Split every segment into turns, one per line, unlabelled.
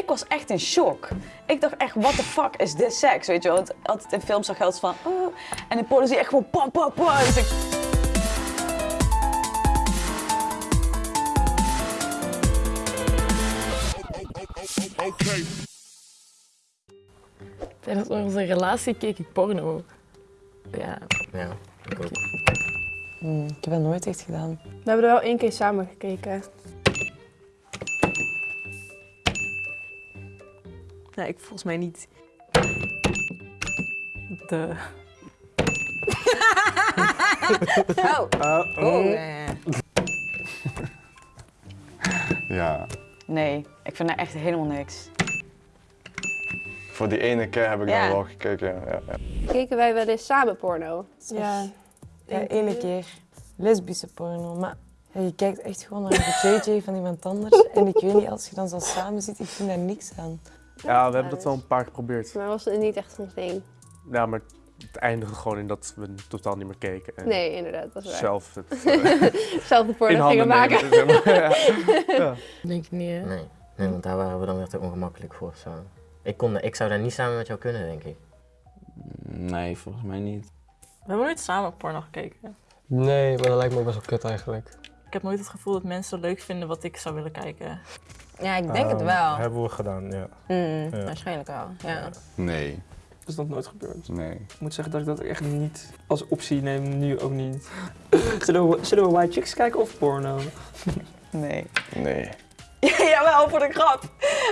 Ik was echt in shock. Ik dacht echt, what the fuck is this sex? Weet je wel, want altijd in films zag je altijd van, oh. En in porno zie je echt gewoon pam, pam, pam. Dus ik,
Tijdens onze relatie keek ik porno. Ja.
Ja, ik ook.
Hmm, ik heb dat nooit echt gedaan.
We hebben er wel één keer samen gekeken.
Nee, ik volgens mij niet. De.
Oh. Oh.
Ja.
nee, ik vind daar echt helemaal niks.
Voor die ene keer heb ik
Ja.
dan wel gekeken. Ja, ja.
Keken wij wel eens samen porno?
Ja, ja ene keer. Lesbische porno. Maar ja, je kijkt echt gewoon naar een JJ van iemand anders. En ik weet niet, als je dan zo samen zit, ik vind daar niks aan.
Ja, we hebben dat wel een paar keer geprobeerd.
Maar was het niet echt ons ding?
Ja, maar het eindigde gewoon in dat we totaal niet meer keken. En
Nee, inderdaad, dat is waar.
zelf het
Zelf de porno gingen maken.
nemen. zeg maar. ja. Ja.
Denk ik niet, hè?
Nee. nee, want daar waren we dan weer te ongemakkelijk voor. Zo. Ik, kon, ik zou daar niet samen met jou kunnen, denk ik.
Nee, volgens mij niet.
We hebben nooit samen porno gekeken.
Nee, maar dat lijkt me ook best wel kut eigenlijk.
Ik heb nooit het gevoel dat mensen leuk vinden wat ik zou willen kijken.
Ja, ik denk het
Ehm,
wel.
Hebben we gedaan, ja.
Mm,
Ja.
Waarschijnlijk wel, ja.
Nee.
Dat is nog nooit gebeurd.
Nee.
Ik moet zeggen dat ik dat echt niet als optie neem, nu ook niet. Zullen we, zullen we White Chicks kijken of porno?
Nee.
Nee.
Jawel, voor de grap.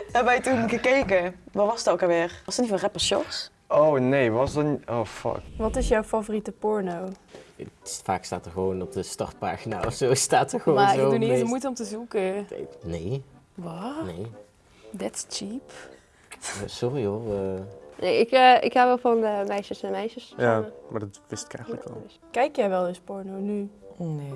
Hebben wij toen gekeken. Wat was het ook alweer? Was het niet van rapper?
Oh nee, was dat niet... Oh fuck.
Wat is jouw favoriete porno?
Het- Vaak staat er gewoon op de startpagina of zo, staat er gewoon
Maar
zo.
ik doe niet eens moeite om te zoeken.
Nee,
Wat?
nee.
That's cheap.
Eh, Sorry hoor. eh.
Nee, ik, eh, ik hou wel van eh, meisjes en meisjes.
ja,
samen.
maar dat wist ik eigenlijk al.
Kijk jij wel eens porno nu?
Nee.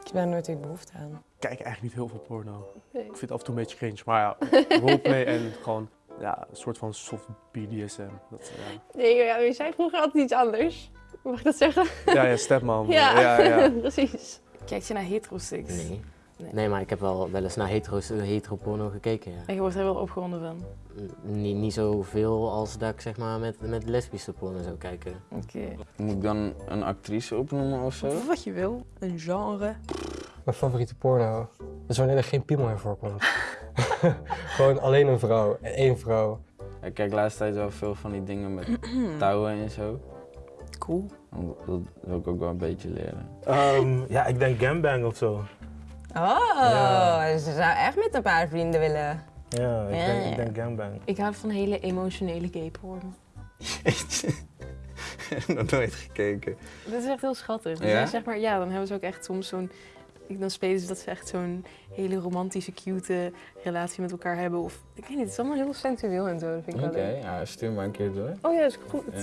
Ik heb daar nooit echt behoefte aan.
Ik kijk eigenlijk niet heel veel porno.
Nee.
Ik vind het af en toe een beetje cringe. Maar ja, roleplay en gewoon ja, een soort van soft BDSM. Dat, ja.
Nee, ja, je zei vroeger altijd iets anders. Mag ik dat zeggen?
ja, ja, stepmom.
Ja,
ja, ja.
precies.
Kijk je naar hetero-seks?
Nee.
Nee.
Nee, maar ik heb wel wel eens naar hetero, hetero porno gekeken. Ja.
En je wordt er wel opgewonden van.
N- Niet, niet zoveel als dat ik zeg maar met, met lesbische porno zou kijken.
Oké.
Moet ik dan een actrice opnoemen of zo?
Wat je wil. Een genre.
Mijn favoriete porno is wanneer er geen piemel in voorkomt. Gewoon alleen een vrouw. en één vrouw.
Ik kijk de laatste tijd wel veel van die dingen met touwen en zo.
Cool.
Dat wil ik ook wel een beetje leren.
Ehm, ja, ik denk gangbang of zo.
Oh,
Ja.
ze zou echt met een paar vrienden willen.
Ja, ik,
Ja,
denk, ik denk gangbang.
Ik hou van hele emotionele gay porno.
Nog nooit gekeken.
Dat is echt heel schattig. Dus
Ja?
zeg maar, ja, dan hebben ze ook echt soms zo'n... ik- Dan spelen ze dat ze echt zo'n hele romantische, cute relatie met elkaar hebben. Of, ik weet niet, het is allemaal heel sensueel en zo. Dat vind ik
Oké,
wel leuk.
ja, stuur maar een keer door.
Oh ja, is goed.
Ja.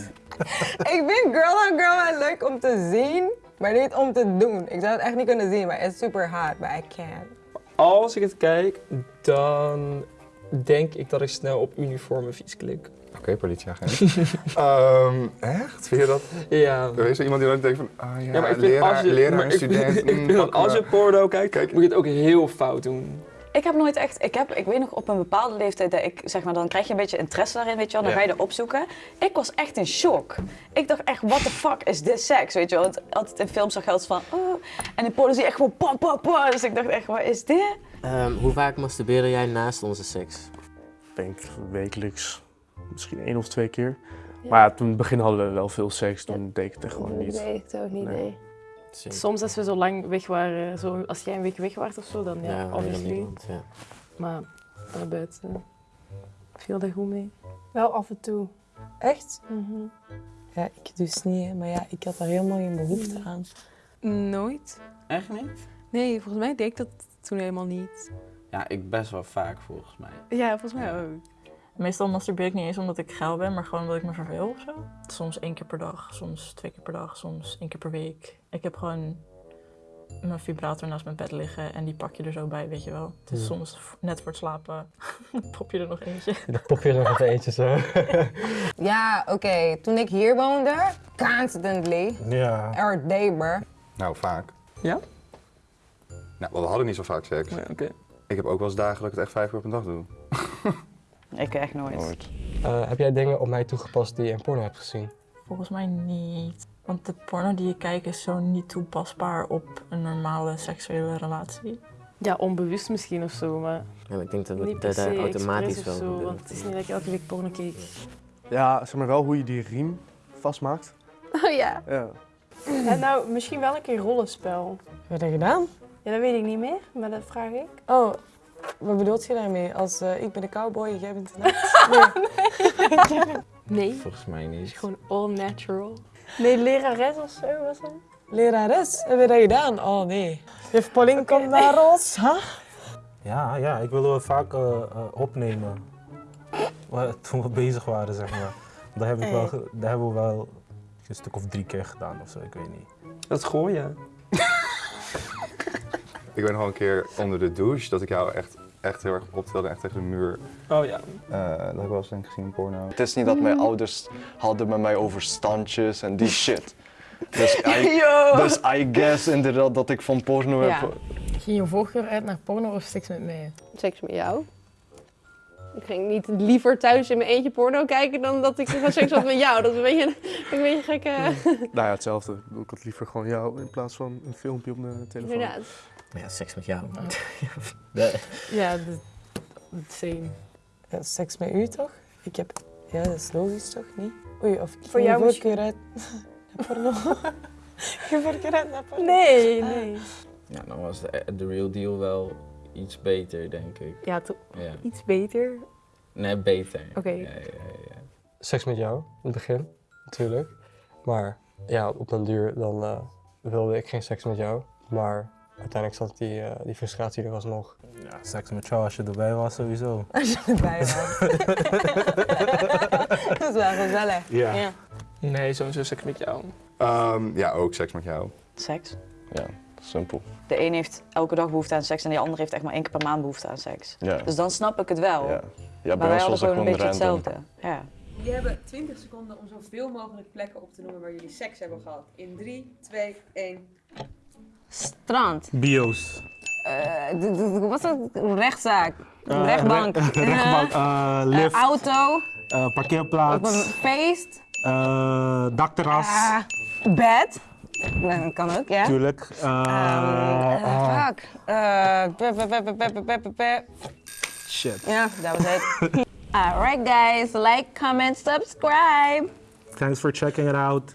Ik vind Girl on Girl wel leuk om te zien, maar niet om te doen. Ik zou het echt niet kunnen zien, maar het is super hard, but I can't.
Als ik het kijk, dan denk ik dat ik snel op uniforme fiets klik.
Oké, politieagent. Ehm echt? Vind je dat?
Ja.
Er is er iemand die dan denkt van, ah ja,
Ja, maar ik vind
leraar,
als je,
leraar
maar ik vind-
student.
ik
mm,
vind dat
pak
als
maar.
je porno kijkt,
Kijk.
moet je het ook heel fout doen.
Ik heb nooit echt, ik, heb, ik weet nog op een bepaalde leeftijd dat ik, zeg maar, dan krijg je een beetje interesse daarin, weet je wel, dan
Ja.
ga je er opzoeken. Ik was echt in shock. Ik dacht echt, what the fuck is this sex, weet je wel. Want altijd in films zag je altijd van, oh, en in porno zie je echt gewoon pam, pam, pam. Dus ik dacht echt, wat is dit?
Ehm, hoe vaak masturbeerde jij naast onze seks?
Ik denk wekelijks, misschien één of twee keer. Maar ja, toen in het begin hadden we wel veel seks, toen deed ik het echt gewoon niet.
weet ik ook niet,
Nee.
nee.
Soms als we zo lang weg waren, zo, als jij een week weg was of zo, dan ja,
Ja, ja
obviously.
Nederland, ja.
Maar daarbuiten viel dat goed mee.
Wel af en toe.
Echt?
Mhm.
Ja, ik dus niet, maar ja, ik had daar helemaal geen behoefte aan.
Nooit?
Echt niet?
Nee, volgens mij deed ik dat toen helemaal niet.
Ja, ik best wel vaak volgens mij.
Ja, volgens mij ook.
Meestal masturbeer ik niet eens omdat ik geil ben, maar gewoon omdat ik me verveel of zo. Soms één keer per dag, soms twee keer per dag, soms één keer per week. Ik heb gewoon mijn vibrator naast mijn bed liggen en die pak je er zo bij, weet je wel. Dus
Ja.
soms net voor het slapen pop je er nog eentje.
Dan pop je er nog eentje zo.
Ja, oké, toen ik hier woonde, constantly,
ja.
every day, bro.
Nou, vaak.
Ja?
Nou, we hadden niet zo vaak seks.
Nee, oké.
Ik heb ook wel eens dagen dat ik het echt vijf keer op een dag doe.
Ik echt nooit.
Nooit.
Eh, heb jij dingen op mij toegepast die je in porno hebt gezien?
Volgens mij niet. Want de porno die je kijkt is zo niet toepasbaar op een normale seksuele relatie.
Ja, onbewust misschien of zo, maar
Ja, ik denk dat we
per
dat automatisch wel
zo.
gebeurt.
Want het is niet dat je elke week porno keek.
Ja, zeg maar wel hoe je die riem vastmaakt.
Oh ja.
Ja.
En nou, misschien wel een keer rollenspel.
Heb je dat gedaan?
Ja, dat weet ik niet meer, maar dat vraag ik.
Oh, wat bedoelt je daarmee? Als eh, ik ben de cowboy en jij bent de nacht? Nee.
Nee,
Volgens mij
het is
niet.
gewoon all natural.
Nee, lerares of zo was dat?
Lerares, heb je dat gedaan? Oh nee. Juf Pauline komt naar ons. Huh?
Ja, ja, ik wilde het vaak eh, eh, opnemen. Toen we bezig waren, zeg maar. Dat, heb ik wel, dat hebben we wel een stuk of drie keer gedaan of zo, ik weet niet.
Dat is gooien.
Ik weet nog wel een keer onder de douche dat ik jou echt, echt heel erg optilde, echt tegen de muur.
Oh ja.
Eh, dat heb ik wel eens denk ik gezien in porno.
Het is niet dat mijn ouders hadden met mij over standjes en die shit. Dus I, dus I guess inderdaad dat ik van porno
Ja.
heb...
Ging je voorkeur uit naar porno of seks met mij?
Seks met jou. Ik ging niet liever thuis in mijn eentje porno kijken dan dat ik gewoon seks had met jou. Dat is een beetje een beetje gekke...
Nou ja, hetzelfde. Ik had liever gewoon jou in plaats van een filmpje op mijn telefoon.
Inderdaad.
Ja, seks met jou.
Oh. Ja, de, de same.
Ja, seks met u toch? Ik heb... Ja, dat is logisch toch, niet? Oei, of
Voor jou
voorkeur uit naar porno. je voorkeur uit naar porno.
Nee, nee.
Ja, dan was de, de real deal wel iets beter, denk ik.
Ja, to-
Ja.
iets beter.
Nee, beter.
Oké.
Ja, ja, ja.
Seks met jou, in het begin, natuurlijk. Maar ja, op den duur dan eh, wilde ik geen seks met jou. Maar uiteindelijk zat die, eh, die frustratie er alsnog.
Ja, seks met jou als je erbij was, sowieso.
Als je erbij was. dat is wel gezellig.
Ja.
Nee, sowieso seks met jou.
Ehm, ja, ook seks met jou.
Seks.
Ja, simpel.
De een heeft elke dag behoefte aan seks en de ander heeft echt maar één keer per maand behoefte aan seks.
Ja.
Dus dan snap ik het wel.
Ja, ja
maar
bij
wij
ons
hadden
was het
gewoon een beetje
random.
hetzelfde. Ja.
Jullie hebben 20 seconden om zoveel mogelijk plekken op te noemen waar jullie seks hebben gehad. In 3, 2, 1.
Strand.
Bio's.
Uh, wat is dat? Rechtszaak.
Eh,
rechtbank.
Rechtbank. Eh, lift.
auto.
parkeerplaats.
Feest.
feest. dakterras.
Ah, bed. Nou, dat kan ook, ja.
Tuurlijk.
fuck.
Shit.
Ja, dat was het. Alright guys, like, comment, subscribe.
Thanks for checking it out.